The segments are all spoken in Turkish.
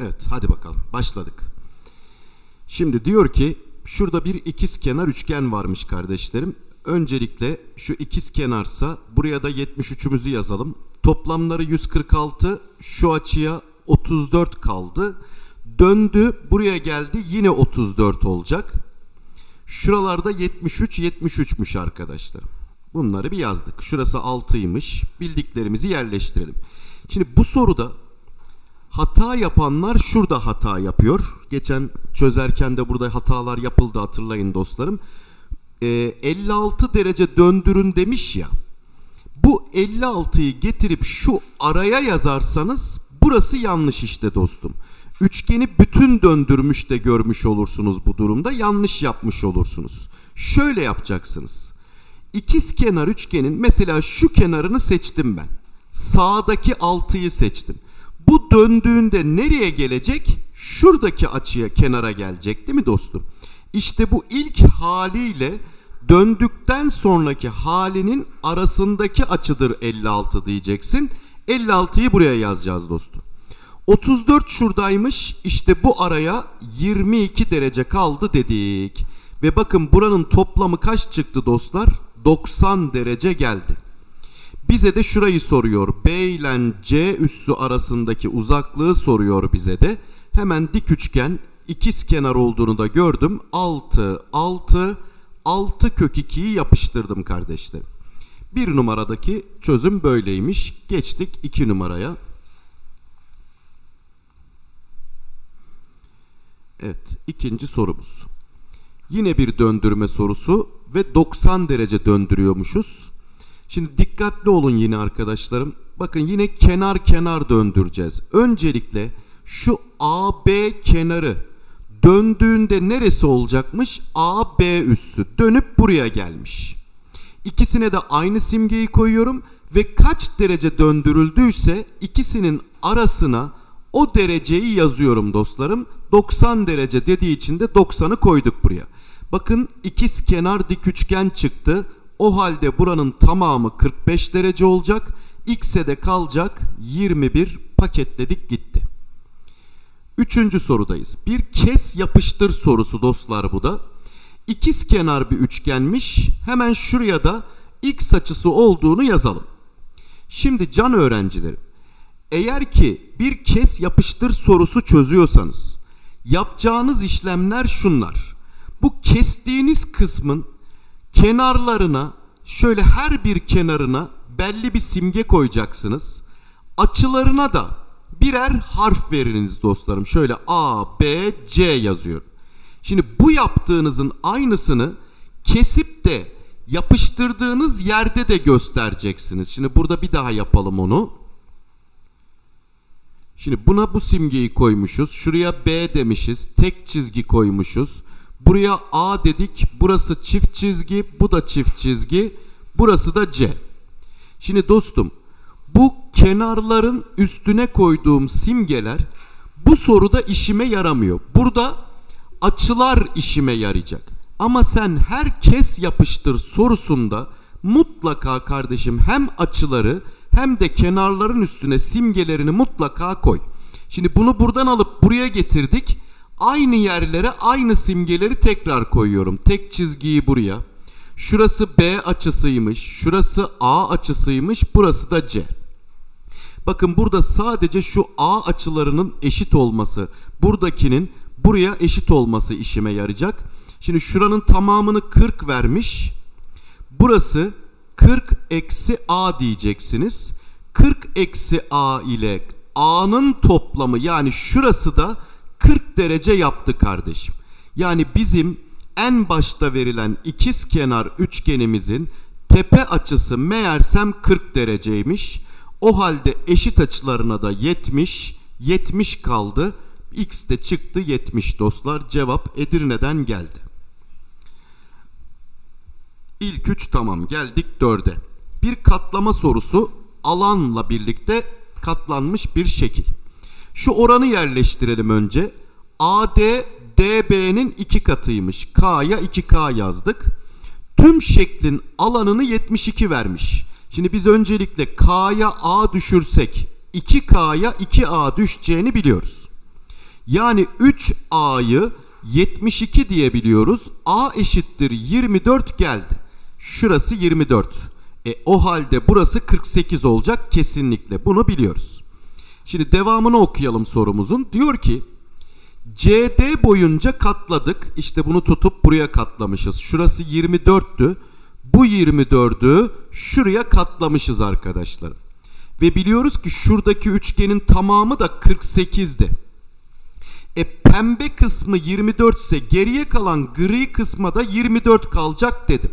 Evet hadi bakalım başladık. Şimdi diyor ki şurada bir ikiz kenar üçgen varmış kardeşlerim. Öncelikle şu ikiz kenarsa buraya da 73'ümüzü yazalım. Toplamları 146 şu açıya 34 kaldı. Döndü buraya geldi yine 34 olacak. Şuralarda 73 73'müş arkadaşlar. Bunları bir yazdık. Şurası 6'ymış. Bildiklerimizi yerleştirelim. Şimdi bu soruda hata yapanlar şurada hata yapıyor. Geçen çözerken de burada hatalar yapıldı hatırlayın dostlarım. Ee, 56 derece döndürün demiş ya. Bu 56'yı getirip şu araya yazarsanız burası yanlış işte dostum. Üçgeni bütün döndürmüş de görmüş olursunuz bu durumda. Yanlış yapmış olursunuz. Şöyle yapacaksınız. İkiz kenar üçgenin mesela şu kenarını seçtim ben. Sağdaki 6'yı seçtim. Bu döndüğünde nereye gelecek? Şuradaki açıya kenara gelecek değil mi dostum? İşte bu ilk haliyle döndükten sonraki halinin arasındaki açıdır 56 diyeceksin. 56'yı buraya yazacağız dostum. 34 şuradaymış. İşte bu araya 22 derece kaldı dedik. Ve bakın buranın toplamı kaç çıktı dostlar? 90 derece geldi. Bize de şurayı soruyor. B ile C üssü arasındaki uzaklığı soruyor bize de. Hemen dik üçgen ikiz kenar olduğunu da gördüm. 6, 6, 6 kök 2'yi yapıştırdım kardeşlerim. Bir numaradaki çözüm böyleymiş. Geçtik iki numaraya. Evet ikinci sorumuz. Yine bir döndürme sorusu ve 90 derece döndürüyormuşuz. Şimdi dikkatli olun yine arkadaşlarım. Bakın yine kenar kenar döndüreceğiz. Öncelikle şu AB kenarı döndüğünde neresi olacakmış? AB üssü dönüp buraya gelmiş. İkisine de aynı simgeyi koyuyorum ve kaç derece döndürüldüyse ikisinin arasına o dereceyi yazıyorum dostlarım. 90 derece dediği için de 90'ı koyduk buraya. Bakın ikiz kenar dik üçgen çıktı. O halde buranın tamamı 45 derece olacak. X'e de kalacak 21 paketledik gitti. Üçüncü sorudayız. Bir kes yapıştır sorusu dostlar bu da. İkiz kenar bir üçgenmiş. Hemen şuraya da x açısı olduğunu yazalım. Şimdi can öğrencilerim. Eğer ki bir kes yapıştır sorusu çözüyorsanız yapacağınız işlemler şunlar. Bu kestiğiniz kısmın kenarlarına şöyle her bir kenarına belli bir simge koyacaksınız. Açılarına da birer harf veriniz dostlarım. Şöyle A, B, C yazıyor. Şimdi bu yaptığınızın aynısını kesip de yapıştırdığınız yerde de göstereceksiniz. Şimdi burada bir daha yapalım onu. Şimdi buna bu simgeyi koymuşuz. Şuraya B demişiz. Tek çizgi koymuşuz. Buraya A dedik. Burası çift çizgi. Bu da çift çizgi. Burası da C. Şimdi dostum bu kenarların üstüne koyduğum simgeler bu soruda işime yaramıyor. Burada açılar işime yarayacak. Ama sen herkes yapıştır sorusunda mutlaka kardeşim hem açıları hem de kenarların üstüne simgelerini mutlaka koy. Şimdi bunu buradan alıp buraya getirdik. Aynı yerlere aynı simgeleri tekrar koyuyorum. Tek çizgiyi buraya. Şurası B açısıymış. Şurası A açısıymış. Burası da C. Bakın burada sadece şu A açılarının eşit olması, buradakinin buraya eşit olması işime yarayacak. Şimdi şuranın tamamını 40 vermiş. Burası 40 eksi A diyeceksiniz. 40 eksi A ile A'nın toplamı yani şurası da 40 derece yaptı kardeşim. Yani bizim en başta verilen ikiz kenar üçgenimizin tepe açısı meğersem 40 dereceymiş. O halde eşit açılarına da 70, 70 kaldı. X de çıktı 70 dostlar. Cevap Edirne'den geldi. İlk üç tamam geldik dörde. Bir katlama sorusu alanla birlikte katlanmış bir şekil. Şu oranı yerleştirelim önce. AD DB'nin iki katıymış. K'ya 2K yazdık. Tüm şeklin alanını 72 vermiş. Şimdi biz öncelikle K'ya A düşürsek 2K'ya 2A düşeceğini biliyoruz. Yani 3A'yı 72 diyebiliyoruz. A eşittir 24 geldi. Şurası 24. E o halde burası 48 olacak kesinlikle. Bunu biliyoruz. Şimdi devamını okuyalım sorumuzun. Diyor ki CD boyunca katladık. İşte bunu tutup buraya katlamışız. Şurası 24'tü. Bu 24'ü şuraya katlamışız arkadaşlar. Ve biliyoruz ki şuradaki üçgenin tamamı da 48'di. E pembe kısmı 24 ise geriye kalan gri kısma da 24 kalacak dedim.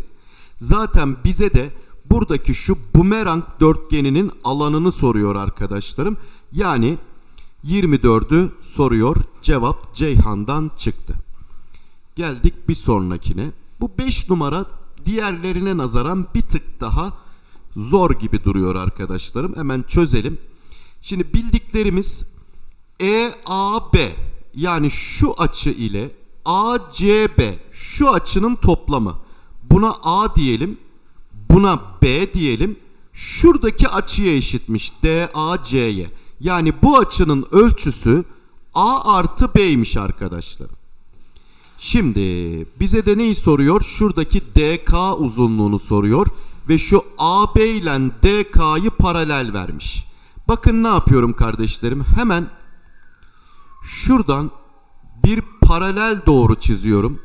Zaten bize de buradaki şu bumerang dörtgeninin alanını soruyor arkadaşlarım. Yani 24'ü soruyor. Cevap Ceyhan'dan çıktı. Geldik bir sonrakine. Bu 5 numara diğerlerine nazaran bir tık daha zor gibi duruyor arkadaşlarım. Hemen çözelim. Şimdi bildiklerimiz EAB yani şu açı ile ACB şu açının toplamı. Buna A diyelim. Buna B diyelim. Şuradaki açıya eşitmiş DAC'ye. Yani bu açının ölçüsü A artı B'ymiş arkadaşlar. Şimdi bize de neyi soruyor? Şuradaki DK uzunluğunu soruyor ve şu AB ile DK'yı paralel vermiş. Bakın ne yapıyorum kardeşlerim? Hemen şuradan bir paralel doğru çiziyorum.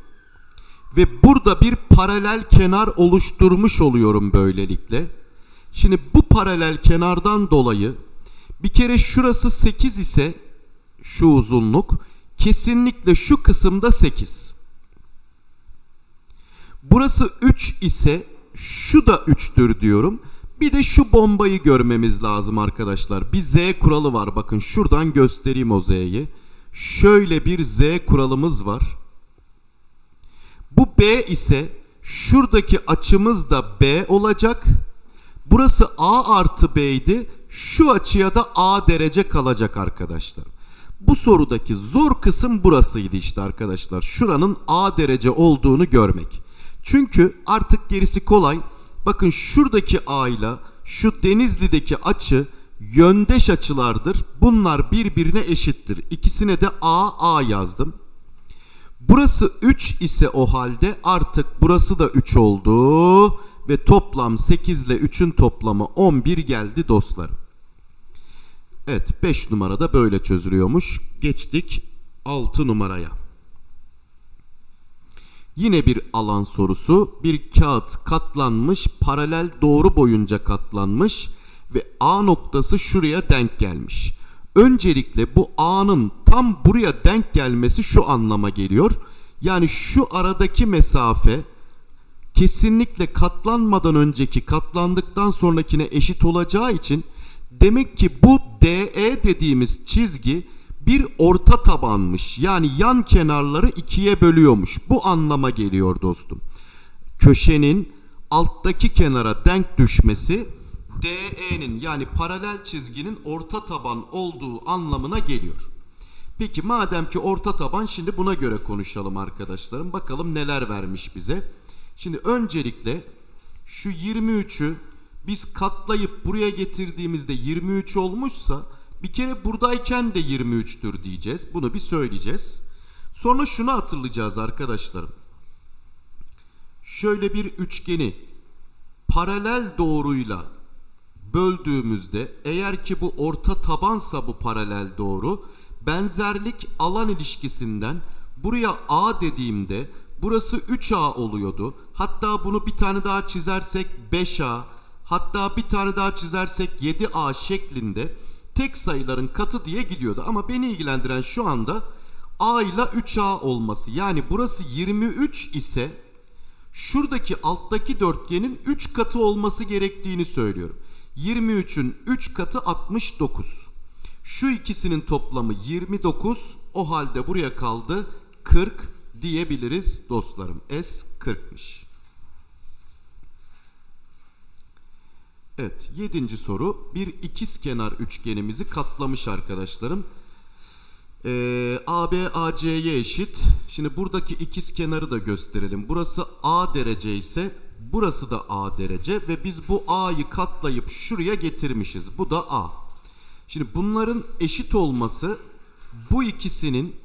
Ve burada bir paralel kenar oluşturmuş oluyorum böylelikle. Şimdi bu paralel kenardan dolayı bir kere şurası 8 ise şu uzunluk kesinlikle şu kısımda 8. Burası 3 ise şu da 3'tür diyorum. Bir de şu bombayı görmemiz lazım arkadaşlar. Bir Z kuralı var. Bakın şuradan göstereyim o Z'yi. Şöyle bir Z kuralımız var. Bu B ise şuradaki açımız da B olacak. Burası A artı B idi. Şu açıya da A derece kalacak arkadaşlar. Bu sorudaki zor kısım burasıydı işte arkadaşlar. Şuranın A derece olduğunu görmek. Çünkü artık gerisi kolay. Bakın şuradaki A ile şu Denizli'deki açı yöndeş açılardır. Bunlar birbirine eşittir. İkisine de A A yazdım. Burası 3 ise o halde artık burası da 3 oldu ve toplam 8 ile 3'ün toplamı 11 geldi dostlarım. Evet 5 numarada böyle çözülüyormuş. Geçtik 6 numaraya. Yine bir alan sorusu. Bir kağıt katlanmış, paralel doğru boyunca katlanmış ve A noktası şuraya denk gelmiş. Öncelikle bu A'nın tam buraya denk gelmesi şu anlama geliyor. Yani şu aradaki mesafe kesinlikle katlanmadan önceki katlandıktan sonrakine eşit olacağı için demek ki bu DE dediğimiz çizgi bir orta tabanmış. Yani yan kenarları ikiye bölüyormuş. Bu anlama geliyor dostum. Köşenin alttaki kenara denk düşmesi DE'nin yani paralel çizginin orta taban olduğu anlamına geliyor. Peki madem ki orta taban şimdi buna göre konuşalım arkadaşlarım. Bakalım neler vermiş bize. Şimdi öncelikle şu 23'ü biz katlayıp buraya getirdiğimizde 23 olmuşsa bir kere buradayken de 23'tür diyeceğiz. Bunu bir söyleyeceğiz. Sonra şunu hatırlayacağız arkadaşlarım. Şöyle bir üçgeni paralel doğruyla böldüğümüzde eğer ki bu orta tabansa bu paralel doğru benzerlik alan ilişkisinden buraya A dediğimde burası 3A oluyordu. Hatta bunu bir tane daha çizersek 5A hatta bir tane daha çizersek 7A şeklinde tek sayıların katı diye gidiyordu. Ama beni ilgilendiren şu anda A ile 3A olması. Yani burası 23 ise şuradaki alttaki dörtgenin 3 katı olması gerektiğini söylüyorum. 23'ün 3 katı 69. Şu ikisinin toplamı 29. O halde buraya kaldı 40 diyebiliriz dostlarım. S 40'mış. Evet, yedinci soru. Bir ikizkenar üçgenimizi katlamış arkadaşlarım. Ee, AB AC'ye eşit. Şimdi buradaki ikiz kenarı da gösterelim. Burası A derece ise burası da A derece ve biz bu A'yı katlayıp şuraya getirmişiz. Bu da A. Şimdi bunların eşit olması bu ikisinin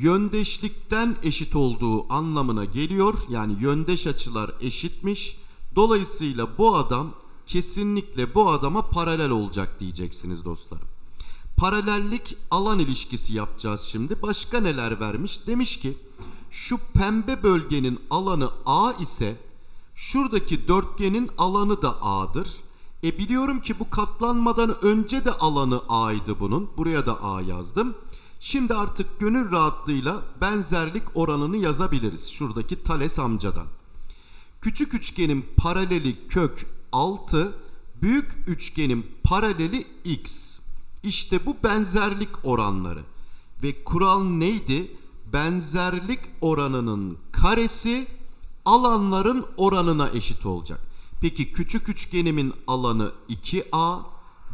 yöndeşlikten eşit olduğu anlamına geliyor. Yani yöndeş açılar eşitmiş. Dolayısıyla bu adam kesinlikle bu adama paralel olacak diyeceksiniz dostlarım. Paralellik alan ilişkisi yapacağız şimdi. Başka neler vermiş? Demiş ki şu pembe bölgenin alanı A ise şuradaki dörtgenin alanı da A'dır. E biliyorum ki bu katlanmadan önce de alanı A'ydı bunun. Buraya da A yazdım. Şimdi artık gönül rahatlığıyla benzerlik oranını yazabiliriz. Şuradaki Thales amcadan. Küçük üçgenin paraleli kök 6, büyük üçgenin paraleli x. İşte bu benzerlik oranları. Ve kural neydi? Benzerlik oranının karesi alanların oranına eşit olacak. Peki küçük üçgenimin alanı 2a,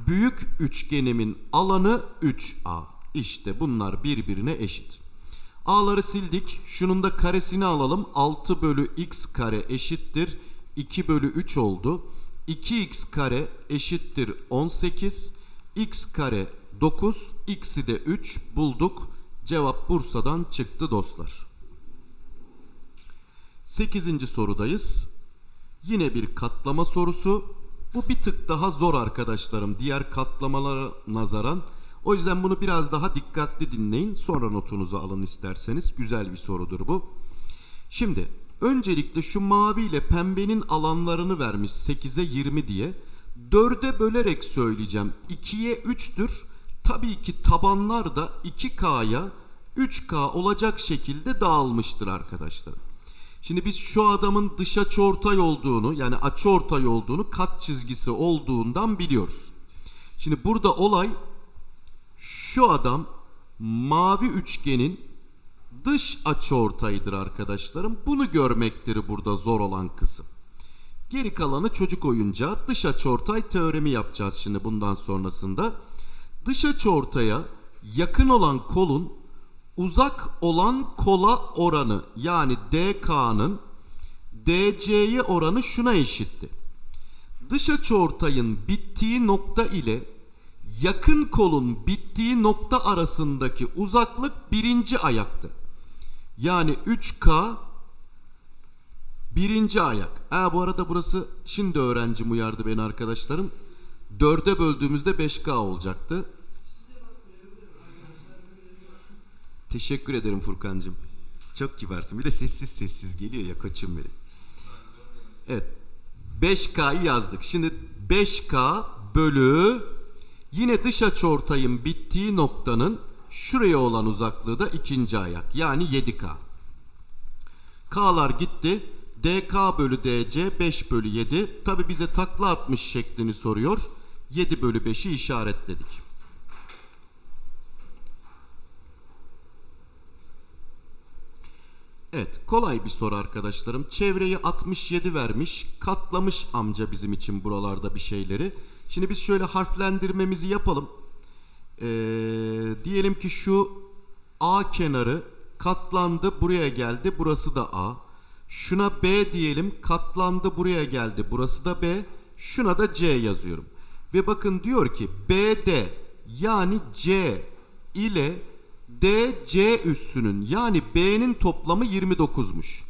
büyük üçgenimin alanı 3a. İşte bunlar birbirine eşit. A'ları sildik. Şunun da karesini alalım. 6 bölü x kare eşittir. 2 bölü 3 oldu. 2x kare eşittir 18. x kare 9. x'i de 3 bulduk. Cevap Bursa'dan çıktı dostlar. 8. sorudayız. Yine bir katlama sorusu. Bu bir tık daha zor arkadaşlarım diğer katlamalara nazaran. O yüzden bunu biraz daha dikkatli dinleyin. Sonra notunuzu alın isterseniz. Güzel bir sorudur bu. Şimdi öncelikle şu mavi ile pembenin alanlarını vermiş 8'e 20 diye. 4'e bölerek söyleyeceğim. 2'ye 3'tür. Tabii ki tabanlar da 2K'ya 3K olacak şekilde dağılmıştır arkadaşlar. Şimdi biz şu adamın dış açıortay olduğunu yani açıortay olduğunu kat çizgisi olduğundan biliyoruz. Şimdi burada olay şu adam mavi üçgenin dış açıortayıdır arkadaşlarım. Bunu görmektir burada zor olan kısım. Geri kalanı çocuk oyuncağı dış açıortay teoremi yapacağız şimdi bundan sonrasında. Dış açıortaya yakın olan kolun uzak olan kola oranı yani DK'nın DC'ye oranı şuna eşitti. Dış açıortayın bittiği nokta ile yakın kolun bittiği nokta arasındaki uzaklık birinci ayaktı. Yani 3K birinci ayak. Ha bu arada burası şimdi öğrencim uyardı beni arkadaşlarım. Dörde böldüğümüzde 5K olacaktı. Teşekkür ederim Furkancığım. Çok kibarsın. Bir de sessiz sessiz geliyor ya koçum benim. Evet. 5K'yı yazdık. Şimdi 5K bölü yine dış açıortayın bittiği noktanın şuraya olan uzaklığı da ikinci ayak. Yani 7K. K'lar gitti. DK bölü DC 5 bölü 7. Tabi bize takla atmış şeklini soruyor. 7 bölü 5'i işaretledik. Evet kolay bir soru arkadaşlarım. Çevreyi 67 vermiş. Katlamış amca bizim için buralarda bir şeyleri. Şimdi biz şöyle harflendirmemizi yapalım. Ee, diyelim ki şu A kenarı katlandı buraya geldi. Burası da A. Şuna B diyelim katlandı buraya geldi. Burası da B. Şuna da C yazıyorum. Ve bakın diyor ki BD yani C ile DC üssünün yani B'nin toplamı 29'muş.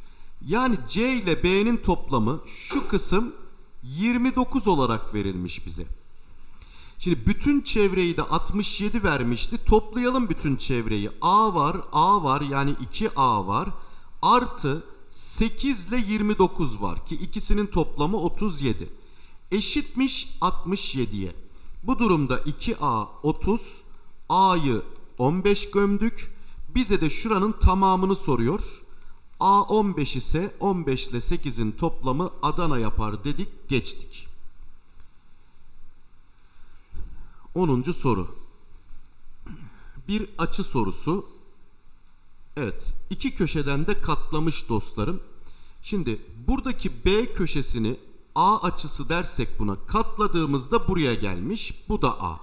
Yani C ile B'nin toplamı şu kısım 29 olarak verilmiş bize. Şimdi bütün çevreyi de 67 vermişti. Toplayalım bütün çevreyi. A var, A var yani 2A var. Artı 8 ile 29 var ki ikisinin toplamı 37. Eşitmiş 67'ye. Bu durumda 2A 30, A'yı 15 gömdük. Bize de şuranın tamamını soruyor. A 15 ise 15 ile 8'in toplamı Adana yapar dedik geçtik. 10. soru. Bir açı sorusu. Evet iki köşeden de katlamış dostlarım. Şimdi buradaki B köşesini A açısı dersek buna katladığımızda buraya gelmiş. Bu da A.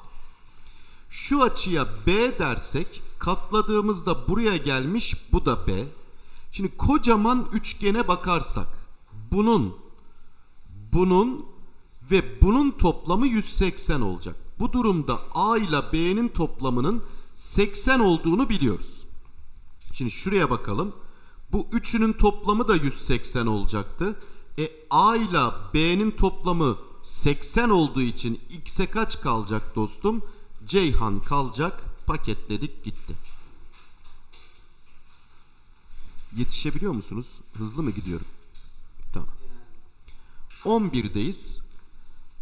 Şu açıya B dersek katladığımızda buraya gelmiş bu da B. Şimdi kocaman üçgene bakarsak bunun bunun ve bunun toplamı 180 olacak. Bu durumda A ile B'nin toplamının 80 olduğunu biliyoruz. Şimdi şuraya bakalım. Bu üçünün toplamı da 180 olacaktı. E A ile B'nin toplamı 80 olduğu için X'e kaç kalacak dostum? Ceyhan kalacak. Paketledik gitti. Yetişebiliyor musunuz? Hızlı mı gidiyorum? Tamam. 11'deyiz.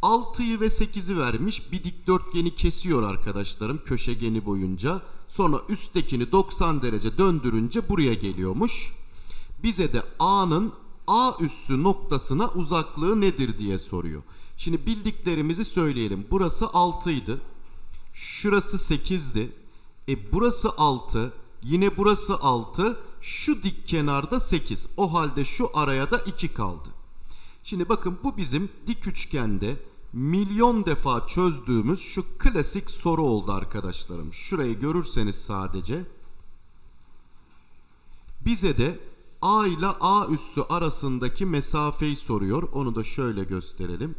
6'yı ve 8'i vermiş. Bir dikdörtgeni kesiyor arkadaşlarım köşegeni boyunca. Sonra üsttekini 90 derece döndürünce buraya geliyormuş. Bize de A'nın A üssü noktasına uzaklığı nedir diye soruyor. Şimdi bildiklerimizi söyleyelim. Burası 6 idi. Şurası 8'di. E burası 6. Yine burası 6. Şu dik kenarda 8. O halde şu araya da 2 kaldı. Şimdi bakın bu bizim dik üçgende milyon defa çözdüğümüz şu klasik soru oldu arkadaşlarım. Şurayı görürseniz sadece bize de A ile A üssü arasındaki mesafeyi soruyor. Onu da şöyle gösterelim.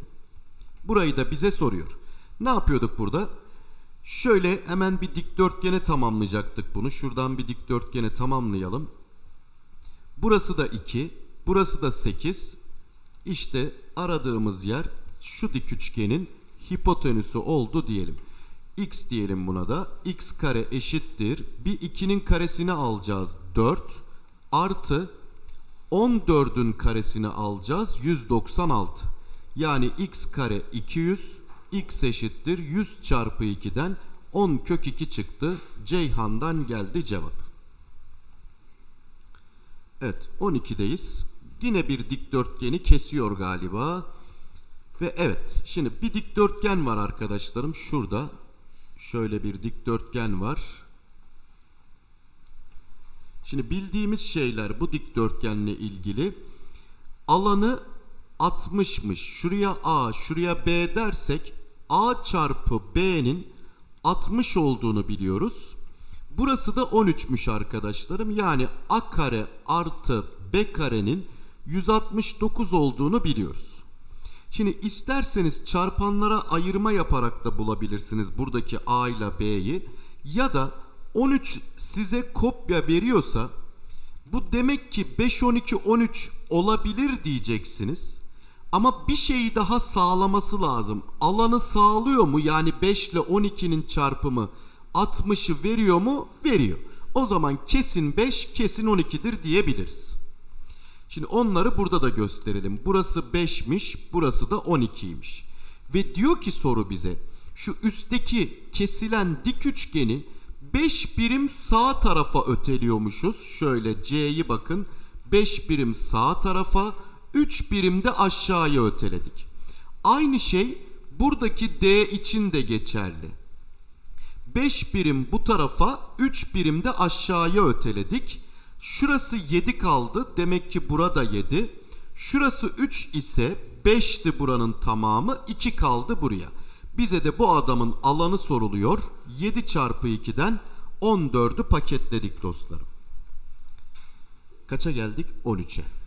Burayı da bize soruyor. Ne yapıyorduk burada? Şöyle hemen bir dikdörtgene tamamlayacaktık bunu. Şuradan bir dikdörtgene tamamlayalım. Burası da 2, burası da 8. İşte aradığımız yer şu dik üçgenin hipotenüsü oldu diyelim. X diyelim buna da. X kare eşittir. Bir 2'nin karesini alacağız 4 artı 14'ün karesini alacağız 196. Yani x kare 200 x eşittir 100 çarpı 2'den 10 kök 2 çıktı. Ceyhan'dan geldi cevap. Evet 12'deyiz. Yine bir dikdörtgeni kesiyor galiba. Ve evet şimdi bir dikdörtgen var arkadaşlarım şurada. Şöyle bir dikdörtgen var. Şimdi bildiğimiz şeyler bu dikdörtgenle ilgili. Alanı 60'mış. Şuraya A, şuraya B dersek A çarpı B'nin 60 olduğunu biliyoruz. Burası da 13'müş arkadaşlarım. Yani A kare artı B karenin 169 olduğunu biliyoruz. Şimdi isterseniz çarpanlara ayırma yaparak da bulabilirsiniz buradaki A ile B'yi. Ya da 13 size kopya veriyorsa bu demek ki 5 12 13 olabilir diyeceksiniz. Ama bir şeyi daha sağlaması lazım. Alanı sağlıyor mu? Yani 5 ile 12'nin çarpımı 60'ı veriyor mu? Veriyor. O zaman kesin 5, kesin 12'dir diyebiliriz. Şimdi onları burada da gösterelim. Burası 5'miş, burası da 12'ymiş. Ve diyor ki soru bize şu üstteki kesilen dik üçgeni 5 birim sağ tarafa öteliyormuşuz. Şöyle C'yi bakın. 5 birim sağ tarafa, 3 birim de aşağıya öteledik. Aynı şey buradaki D için de geçerli. 5 birim bu tarafa, 3 birim de aşağıya öteledik. Şurası 7 kaldı. Demek ki burada 7. Şurası 3 ise 5'ti buranın tamamı. 2 kaldı buraya. Bize de bu adamın alanı soruluyor. 7 çarpı 2'den 14'ü paketledik dostlarım. Kaça geldik? 13'e.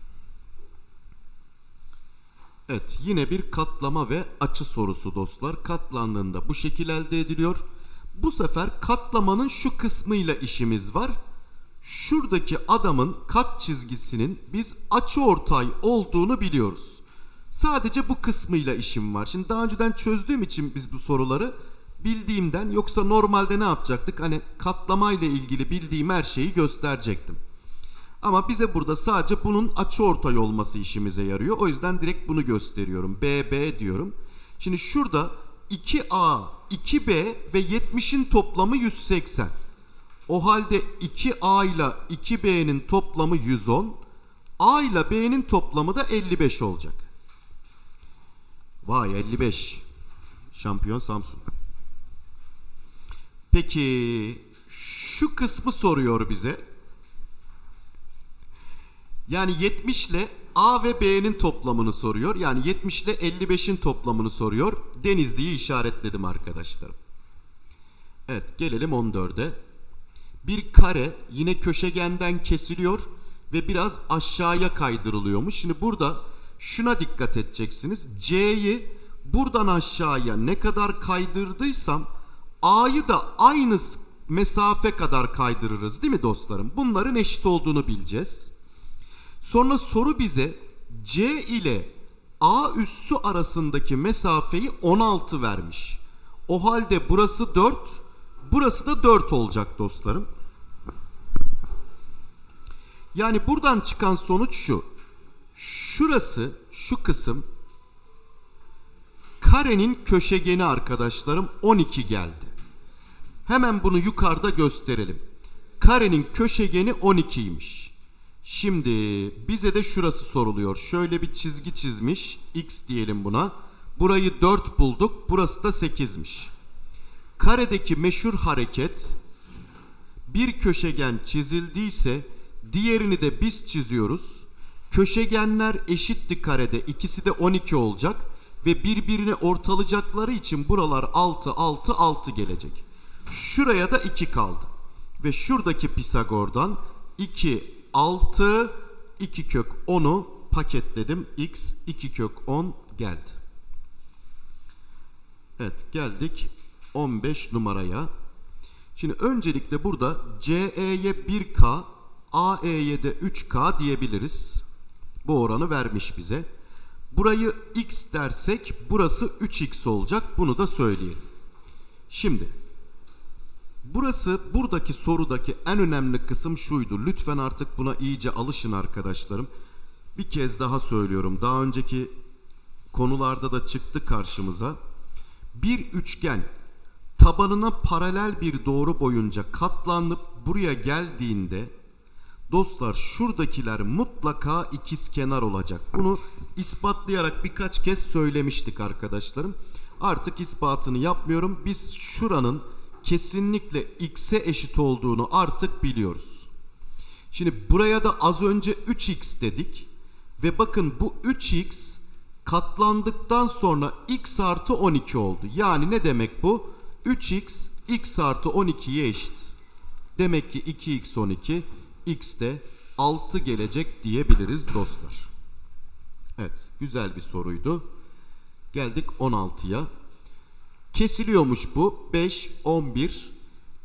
Evet yine bir katlama ve açı sorusu dostlar. Katlandığında bu şekil elde ediliyor. Bu sefer katlamanın şu kısmıyla işimiz var. Şuradaki adamın kat çizgisinin biz açı ortay olduğunu biliyoruz. Sadece bu kısmıyla işim var. Şimdi daha önceden çözdüğüm için biz bu soruları bildiğimden yoksa normalde ne yapacaktık? Hani katlama ile ilgili bildiğim her şeyi gösterecektim. Ama bize burada sadece bunun açı ortay olması işimize yarıyor. O yüzden direkt bunu gösteriyorum. BB diyorum. Şimdi şurada 2A, 2B ve 70'in toplamı 180. O halde 2A ile 2B'nin toplamı 110. A ile B'nin toplamı da 55 olacak. Vay 55. Şampiyon Samsun. Peki şu kısmı soruyor bize. Yani 70 ile A ve B'nin toplamını soruyor. Yani 70 ile 55'in toplamını soruyor. Denizli'yi işaretledim arkadaşlarım. Evet gelelim 14'e. Bir kare yine köşegenden kesiliyor ve biraz aşağıya kaydırılıyormuş. Şimdi burada şuna dikkat edeceksiniz. C'yi buradan aşağıya ne kadar kaydırdıysam A'yı da aynı mesafe kadar kaydırırız değil mi dostlarım? Bunların eşit olduğunu bileceğiz. Sonra soru bize C ile A üssü arasındaki mesafeyi 16 vermiş. O halde burası 4, burası da 4 olacak dostlarım. Yani buradan çıkan sonuç şu. Şurası, şu kısım karenin köşegeni arkadaşlarım 12 geldi. Hemen bunu yukarıda gösterelim. Karenin köşegeni 12'ymiş. Şimdi bize de şurası soruluyor. Şöyle bir çizgi çizmiş. X diyelim buna. Burayı 4 bulduk. Burası da 8'miş. Karedeki meşhur hareket bir köşegen çizildiyse diğerini de biz çiziyoruz. Köşegenler eşitti karede. İkisi de 12 olacak ve birbirini ortalayacakları için buralar 6 6 6 gelecek. Şuraya da 2 kaldı. Ve şuradaki Pisagor'dan 2 6 2 kök 10'u paketledim. X 2 kök 10 geldi. Evet geldik 15 numaraya. Şimdi öncelikle burada CE'ye 1K, AE'ye de 3K diyebiliriz. Bu oranı vermiş bize. Burayı X dersek burası 3X olacak. Bunu da söyleyelim. Şimdi burası buradaki sorudaki en önemli kısım şuydu. Lütfen artık buna iyice alışın arkadaşlarım. Bir kez daha söylüyorum. Daha önceki konularda da çıktı karşımıza. Bir üçgen tabanına paralel bir doğru boyunca katlanıp buraya geldiğinde dostlar şuradakiler mutlaka ikizkenar olacak. Bunu ispatlayarak birkaç kez söylemiştik arkadaşlarım. Artık ispatını yapmıyorum. Biz şuranın kesinlikle x'e eşit olduğunu artık biliyoruz. Şimdi buraya da az önce 3x dedik. Ve bakın bu 3x katlandıktan sonra x artı 12 oldu. Yani ne demek bu? 3x x artı 12'ye eşit. Demek ki 2x 12 x de 6 gelecek diyebiliriz dostlar. Evet güzel bir soruydu. Geldik 16'ya. Kesiliyormuş bu. 5, 11.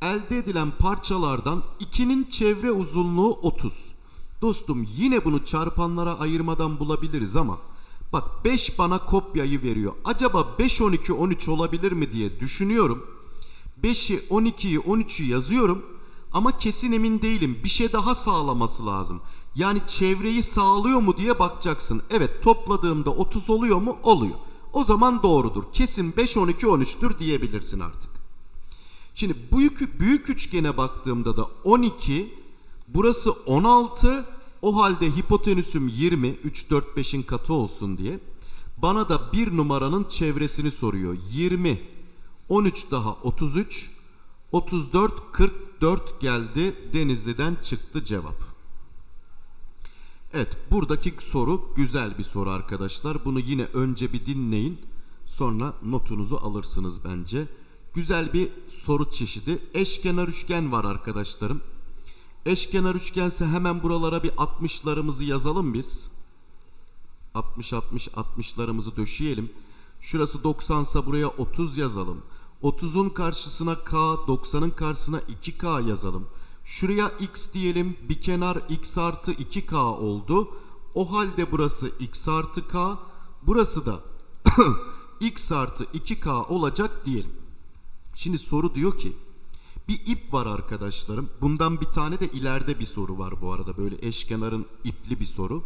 Elde edilen parçalardan 2'nin çevre uzunluğu 30. Dostum yine bunu çarpanlara ayırmadan bulabiliriz ama bak 5 bana kopyayı veriyor. Acaba 5, 12, 13 olabilir mi diye düşünüyorum. 5'i, 12'yi, 13'ü yazıyorum ama kesin emin değilim. Bir şey daha sağlaması lazım. Yani çevreyi sağlıyor mu diye bakacaksın. Evet topladığımda 30 oluyor mu? Oluyor. O zaman doğrudur. Kesin 5, 12, 13'tür diyebilirsin artık. Şimdi büyük, büyük üçgene baktığımda da 12, burası 16, o halde hipotenüsüm 20, 3, 4, 5'in katı olsun diye. Bana da bir numaranın çevresini soruyor. 20, 13 daha 33, 34, 44 geldi. Denizli'den çıktı cevap. Evet buradaki soru güzel bir soru arkadaşlar. Bunu yine önce bir dinleyin. Sonra notunuzu alırsınız bence. Güzel bir soru çeşidi. Eşkenar üçgen var arkadaşlarım. Eşkenar üçgense hemen buralara bir 60'larımızı yazalım biz. 60 60 60'larımızı döşeyelim. Şurası 90 ise buraya 30 yazalım. 30'un karşısına K, 90'ın karşısına 2K yazalım. Şuraya X diyelim. Bir kenar X artı 2K oldu. O halde burası X artı K. Burası da X artı 2K olacak diyelim. Şimdi soru diyor ki bir ip var arkadaşlarım. Bundan bir tane de ileride bir soru var bu arada. Böyle eşkenarın ipli bir soru.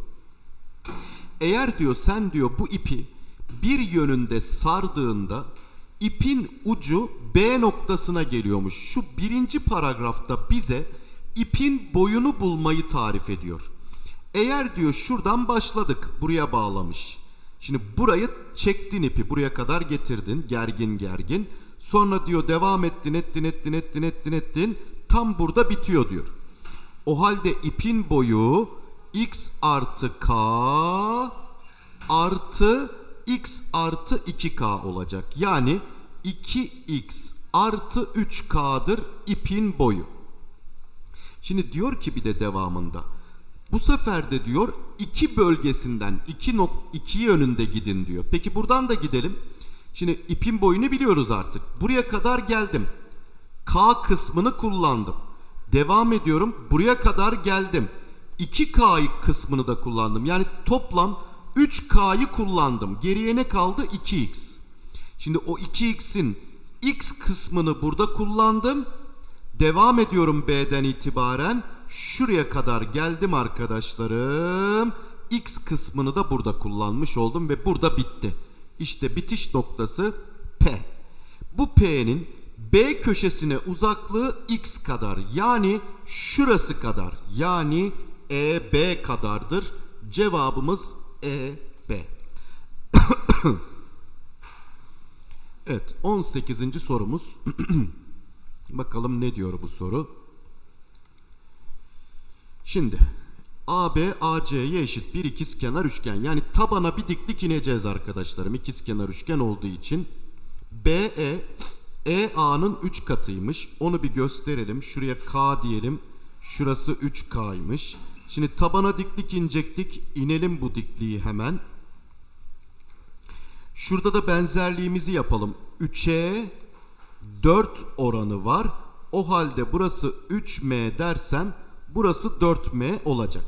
Eğer diyor sen diyor bu ipi bir yönünde sardığında ipin ucu B noktasına geliyormuş. Şu birinci paragrafta bize ipin boyunu bulmayı tarif ediyor. Eğer diyor şuradan başladık buraya bağlamış. Şimdi burayı çektin ipi buraya kadar getirdin gergin gergin. Sonra diyor devam ettin ettin ettin ettin ettin ettin tam burada bitiyor diyor. O halde ipin boyu x artı k artı x artı 2k olacak. Yani 2x artı 3k'dır ipin boyu. Şimdi diyor ki bir de devamında. Bu sefer de diyor iki bölgesinden iki, nok iki yönünde gidin diyor. Peki buradan da gidelim. Şimdi ipin boyunu biliyoruz artık. Buraya kadar geldim. K kısmını kullandım. Devam ediyorum. Buraya kadar geldim. 2K kısmını da kullandım. Yani toplam 3K'yı kullandım. Geriye ne kaldı? 2X. Şimdi o 2X'in X kısmını burada kullandım. Devam ediyorum B'den itibaren. Şuraya kadar geldim arkadaşlarım. X kısmını da burada kullanmış oldum ve burada bitti. İşte bitiş noktası P. Bu P'nin B köşesine uzaklığı X kadar. Yani şurası kadar. Yani EB kadardır. Cevabımız EB. evet 18. sorumuz. Bakalım ne diyor bu soru. Şimdi AB AC'ye eşit bir ikizkenar üçgen. Yani tabana bir diklik ineceğiz arkadaşlarım. İkizkenar üçgen olduğu için. BE EA'nın 3 katıymış. Onu bir gösterelim. Şuraya K diyelim. Şurası 3K'ymış. Şimdi tabana diklik inecektik. İnelim bu dikliği hemen. Şurada da benzerliğimizi yapalım. 3'e 4 oranı var. O halde burası 3M dersem burası 4M olacak.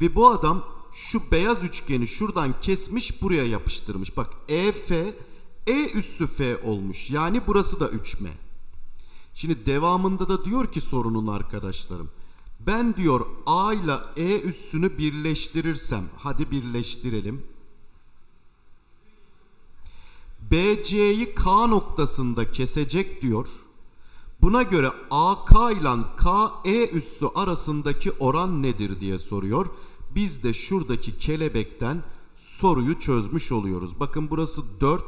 Ve bu adam şu beyaz üçgeni şuradan kesmiş buraya yapıştırmış. Bak EF E üssü F olmuş. Yani burası da 3M. Şimdi devamında da diyor ki sorunun arkadaşlarım. Ben diyor A ile E üssünü birleştirirsem hadi birleştirelim. BC'yi K noktasında kesecek diyor. Buna göre AK ile KE üssü arasındaki oran nedir diye soruyor. Biz de şuradaki kelebekten soruyu çözmüş oluyoruz. Bakın burası 4,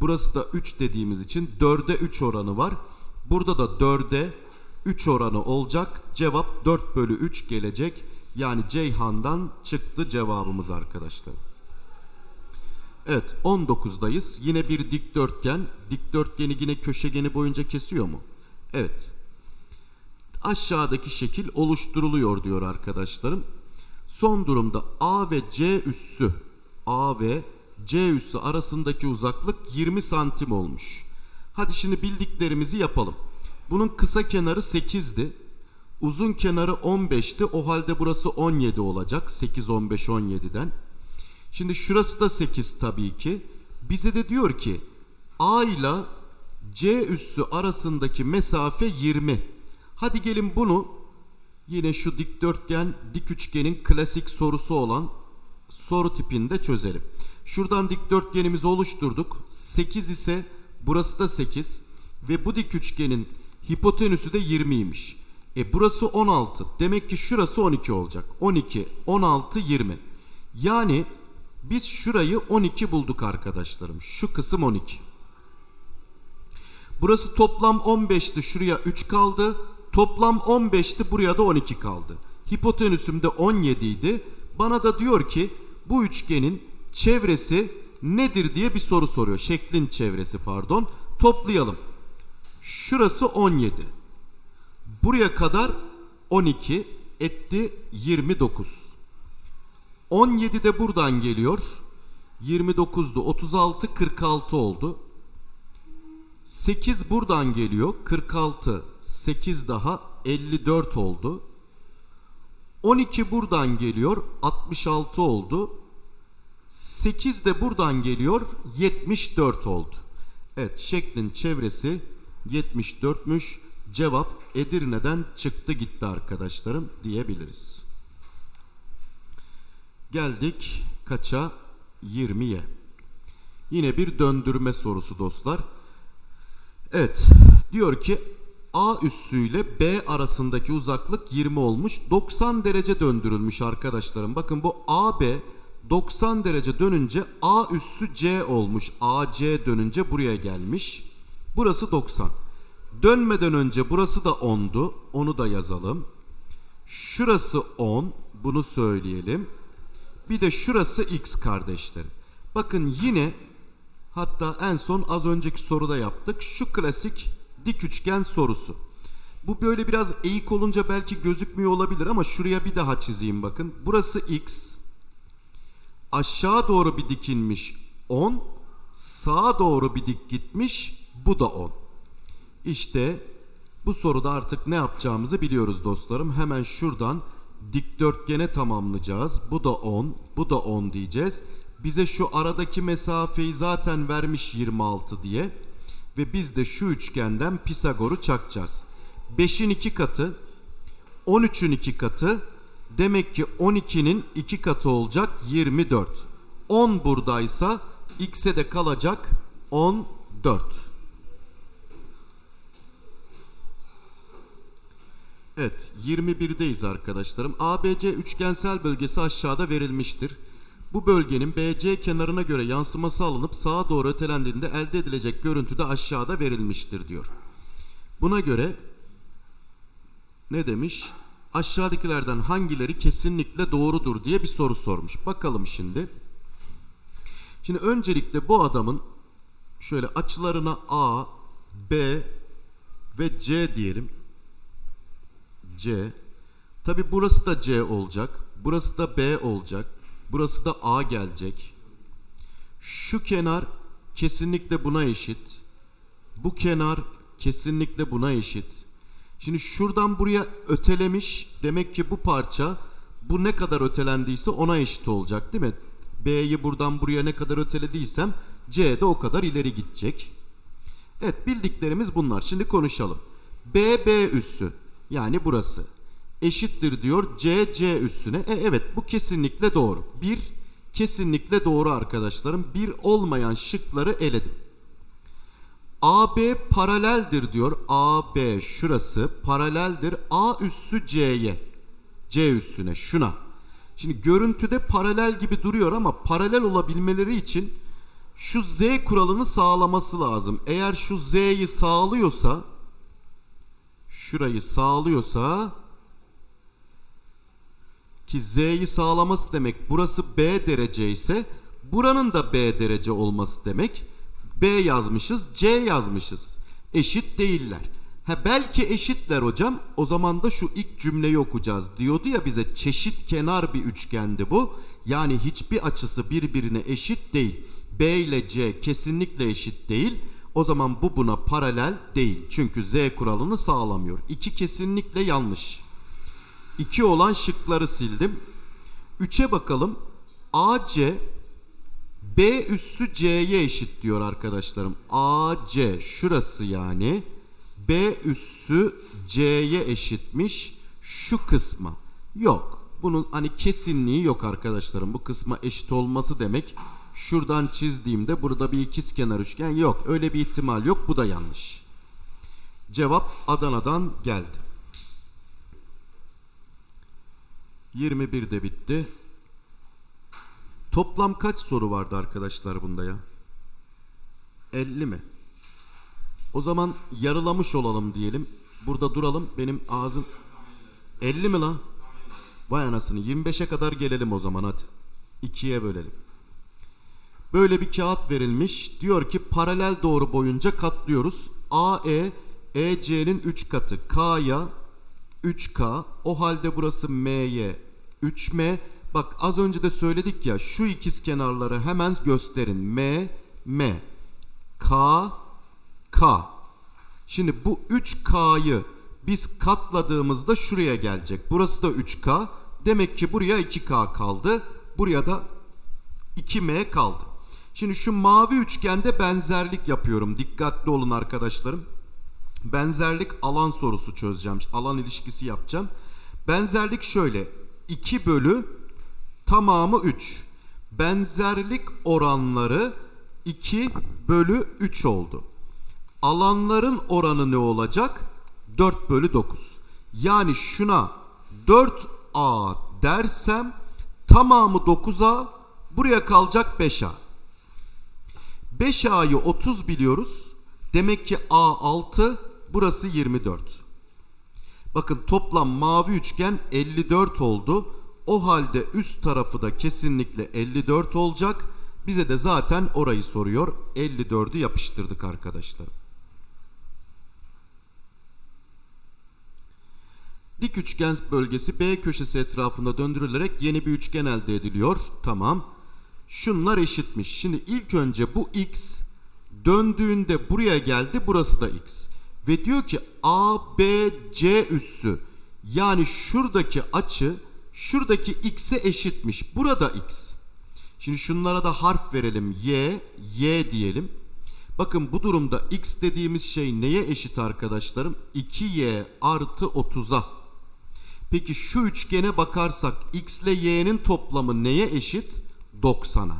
burası da 3 dediğimiz için 4'e 3 oranı var. Burada da 4'e 3 oranı olacak. Cevap 4 bölü 3 gelecek. Yani Ceyhan'dan çıktı cevabımız arkadaşlar. Evet 19'dayız. Yine bir dikdörtgen. Dikdörtgeni yine köşegeni boyunca kesiyor mu? Evet. Aşağıdaki şekil oluşturuluyor diyor arkadaşlarım. Son durumda A ve C üssü A ve C üssü arasındaki uzaklık 20 santim olmuş. Hadi şimdi bildiklerimizi yapalım. Bunun kısa kenarı 8'di. Uzun kenarı 15'ti. O halde burası 17 olacak. 8, 15, 17'den. Şimdi şurası da 8 tabii ki. Bize de diyor ki A ile C üssü arasındaki mesafe 20. Hadi gelin bunu yine şu dikdörtgen dik üçgenin klasik sorusu olan soru tipinde çözelim. Şuradan dikdörtgenimizi oluşturduk. 8 ise burası da 8 ve bu dik üçgenin hipotenüsü de 20'ymiş. E burası 16. Demek ki şurası 12 olacak. 12, 16, 20. Yani biz şurayı 12 bulduk arkadaşlarım. Şu kısım 12. Burası toplam 15'ti. Şuraya 3 kaldı. Toplam 15'ti. Buraya da 12 kaldı. Hipotenüsüm de 17 idi. Bana da diyor ki bu üçgenin çevresi nedir diye bir soru soruyor. Şeklin çevresi pardon. Toplayalım. Şurası 17. Buraya kadar 12 etti 29. 17 de buradan geliyor. 29'du 36 46 oldu. 8 buradan geliyor. 46 8 daha 54 oldu. 12 buradan geliyor. 66 oldu. 8 de buradan geliyor. 74 oldu. Evet şeklin çevresi 74'müş. Cevap Edirne'den çıktı gitti arkadaşlarım diyebiliriz. Geldik kaça? 20'ye. Yine bir döndürme sorusu dostlar. Evet diyor ki A üssüyle B arasındaki uzaklık 20 olmuş. 90 derece döndürülmüş arkadaşlarım. Bakın bu AB 90 derece dönünce A üssü C olmuş. AC dönünce buraya gelmiş. Burası 90. Dönmeden önce burası da 10'du. Onu da yazalım. Şurası 10. Bunu söyleyelim. Bir de şurası x kardeşlerim. Bakın yine hatta en son az önceki soruda yaptık. Şu klasik dik üçgen sorusu. Bu böyle biraz eğik olunca belki gözükmüyor olabilir ama şuraya bir daha çizeyim bakın. Burası x. Aşağı doğru bir dikinmiş 10. Sağa doğru bir dik gitmiş. Bu da 10. İşte Bu soruda artık ne yapacağımızı biliyoruz dostlarım. Hemen şuradan dikdörtgene tamamlayacağız. Bu da 10, bu da 10 diyeceğiz. Bize şu aradaki mesafeyi zaten vermiş 26 diye. Ve biz de şu üçgenden Pisagor'u çakacağız. 5'in 2 katı 13'ün 2 katı demek ki 12'nin 2 katı olacak 24. 10 buradaysa x'e de kalacak 14. Evet 21'deyiz arkadaşlarım. ABC üçgensel bölgesi aşağıda verilmiştir. Bu bölgenin BC kenarına göre yansıması alınıp sağa doğru ötelendiğinde elde edilecek görüntü de aşağıda verilmiştir diyor. Buna göre ne demiş? Aşağıdakilerden hangileri kesinlikle doğrudur diye bir soru sormuş. Bakalım şimdi. Şimdi öncelikle bu adamın şöyle açılarına A, B ve C diyelim. C. Tabi burası da C olacak. Burası da B olacak. Burası da A gelecek. Şu kenar kesinlikle buna eşit. Bu kenar kesinlikle buna eşit. Şimdi şuradan buraya ötelemiş. Demek ki bu parça bu ne kadar ötelendiyse ona eşit olacak değil mi? B'yi buradan buraya ne kadar ötelediysem C de o kadar ileri gidecek. Evet bildiklerimiz bunlar. Şimdi konuşalım. B B üssü yani burası eşittir diyor C C üssüne. E, evet bu kesinlikle doğru. Bir kesinlikle doğru arkadaşlarım. Bir olmayan şıkları eledim. AB paraleldir diyor. AB şurası paraleldir A üssü C'ye. C üssüne şuna. Şimdi görüntüde paralel gibi duruyor ama paralel olabilmeleri için şu Z kuralını sağlaması lazım. Eğer şu Z'yi sağlıyorsa şurayı sağlıyorsa ki Z'yi sağlaması demek burası B derece ise buranın da B derece olması demek. B yazmışız, C yazmışız. Eşit değiller. Ha belki eşitler hocam. O zaman da şu ilk cümleyi okuyacağız. Diyordu ya bize çeşit kenar bir üçgendi bu. Yani hiçbir açısı birbirine eşit değil. B ile C kesinlikle eşit değil. O zaman bu buna paralel değil. Çünkü Z kuralını sağlamıyor. İki kesinlikle yanlış. 2 olan şıkları sildim. 3'e bakalım. AC B üssü C'ye eşit diyor arkadaşlarım. AC şurası yani. B üssü C'ye eşitmiş şu kısma. Yok. Bunun hani kesinliği yok arkadaşlarım. Bu kısma eşit olması demek. Şuradan çizdiğimde burada bir ikizkenar üçgen yok. Öyle bir ihtimal yok. Bu da yanlış. Cevap Adana'dan geldi. 21 de bitti. Toplam kaç soru vardı arkadaşlar bunda ya? 50 mi? O zaman yarılamış olalım diyelim. Burada duralım. Benim ağzım 50 mi lan? Vay anasını 25'e kadar gelelim o zaman hadi. 2'ye bölelim. Böyle bir kağıt verilmiş. Diyor ki paralel doğru boyunca katlıyoruz. AE EC'nin 3 katı. K'ya 3K. O halde burası M'ye 3M. Bak az önce de söyledik ya şu ikiz kenarları hemen gösterin. M, M. K, K. Şimdi bu 3K'yı biz katladığımızda şuraya gelecek. Burası da 3K. Demek ki buraya 2K kaldı. Buraya da 2M kaldı. Şimdi şu mavi üçgende benzerlik yapıyorum. Dikkatli olun arkadaşlarım. Benzerlik alan sorusu çözeceğim. Alan ilişkisi yapacağım. Benzerlik şöyle. 2 bölü tamamı 3. Benzerlik oranları 2 bölü 3 oldu. Alanların oranı ne olacak? 4 bölü 9. Yani şuna 4A dersem tamamı 9A buraya kalacak 5A. 5A'yı 30 biliyoruz. Demek ki A 6 burası 24. Bakın toplam mavi üçgen 54 oldu. O halde üst tarafı da kesinlikle 54 olacak. Bize de zaten orayı soruyor. 54'ü yapıştırdık arkadaşlar. Dik üçgen bölgesi B köşesi etrafında döndürülerek yeni bir üçgen elde ediliyor. Tamam. Şunlar eşitmiş. Şimdi ilk önce bu x döndüğünde buraya geldi. Burası da x. Ve diyor ki ABC üssü yani şuradaki açı şuradaki x'e eşitmiş. Burada x. Şimdi şunlara da harf verelim. Y, y diyelim. Bakın bu durumda x dediğimiz şey neye eşit arkadaşlarım? 2y artı 30'a. Peki şu üçgene bakarsak x ile y'nin toplamı neye eşit? 90'a.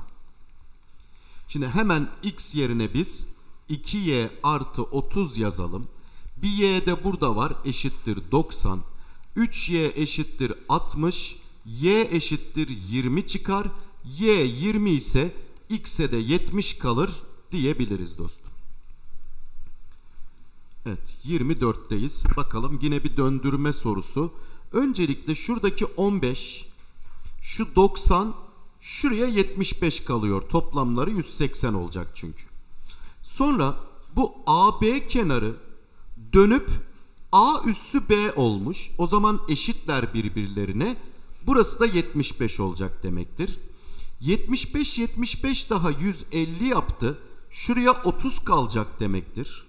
Şimdi hemen x yerine biz 2y artı 30 yazalım. Bir y de burada var eşittir 90. 3y eşittir 60. y eşittir 20 çıkar. y 20 ise x'e de 70 kalır diyebiliriz dostum. Evet 24'teyiz. Bakalım yine bir döndürme sorusu. Öncelikle şuradaki 15, şu 90, şuraya 75 kalıyor. Toplamları 180 olacak çünkü. Sonra bu AB kenarı dönüp A üssü B olmuş. O zaman eşitler birbirlerine. Burası da 75 olacak demektir. 75 75 daha 150 yaptı. Şuraya 30 kalacak demektir.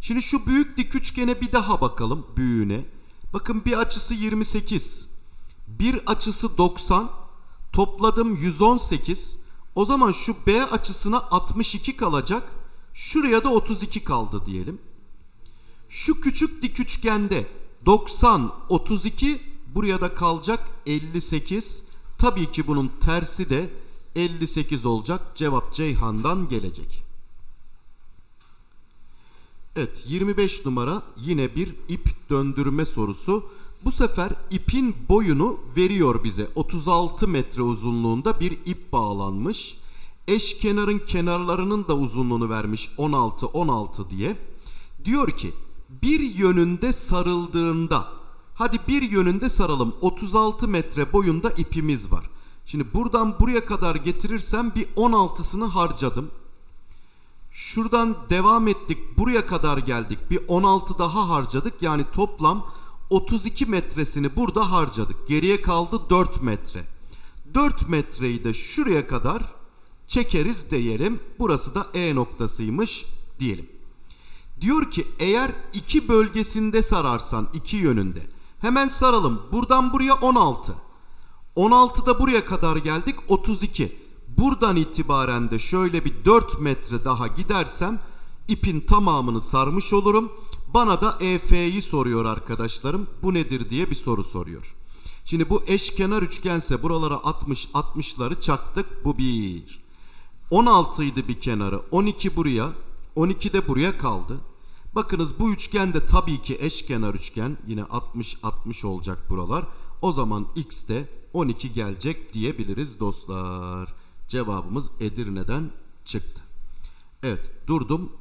Şimdi şu büyük dik üçgene bir daha bakalım büyüğüne. Bakın bir açısı 28. Bir açısı 90. Topladım 118. O zaman şu B açısına 62 kalacak. Şuraya da 32 kaldı diyelim. Şu küçük dik üçgende 90, 32 buraya da kalacak 58. Tabii ki bunun tersi de 58 olacak. Cevap Ceyhan'dan gelecek. Evet 25 numara yine bir ip döndürme sorusu. Bu sefer ipin boyunu veriyor bize. 36 metre uzunluğunda bir ip bağlanmış. Eş kenarın kenarlarının da uzunluğunu vermiş 16 16 diye. Diyor ki bir yönünde sarıldığında hadi bir yönünde saralım 36 metre boyunda ipimiz var. Şimdi buradan buraya kadar getirirsem bir 16'sını harcadım. Şuradan devam ettik. Buraya kadar geldik. Bir 16 daha harcadık. Yani toplam 32 metresini burada harcadık. Geriye kaldı 4 metre. 4 metreyi de şuraya kadar çekeriz diyelim. Burası da E noktasıymış diyelim. Diyor ki eğer iki bölgesinde sararsan iki yönünde. Hemen saralım. Buradan buraya 16. 16'da buraya kadar geldik 32. Buradan itibaren de şöyle bir 4 metre daha gidersem ipin tamamını sarmış olurum. Bana da EF'yi soruyor arkadaşlarım. Bu nedir diye bir soru soruyor. Şimdi bu eşkenar üçgense buralara 60 60'ları çaktık. Bu bir. 16 idi bir kenarı. 12 buraya. 12 de buraya kaldı. Bakınız bu üçgen de tabii ki eşkenar üçgen. Yine 60 60 olacak buralar. O zaman x de 12 gelecek diyebiliriz dostlar. Cevabımız Edirne'den çıktı. Evet durdum.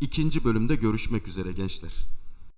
İkinci bölümde görüşmek üzere gençler.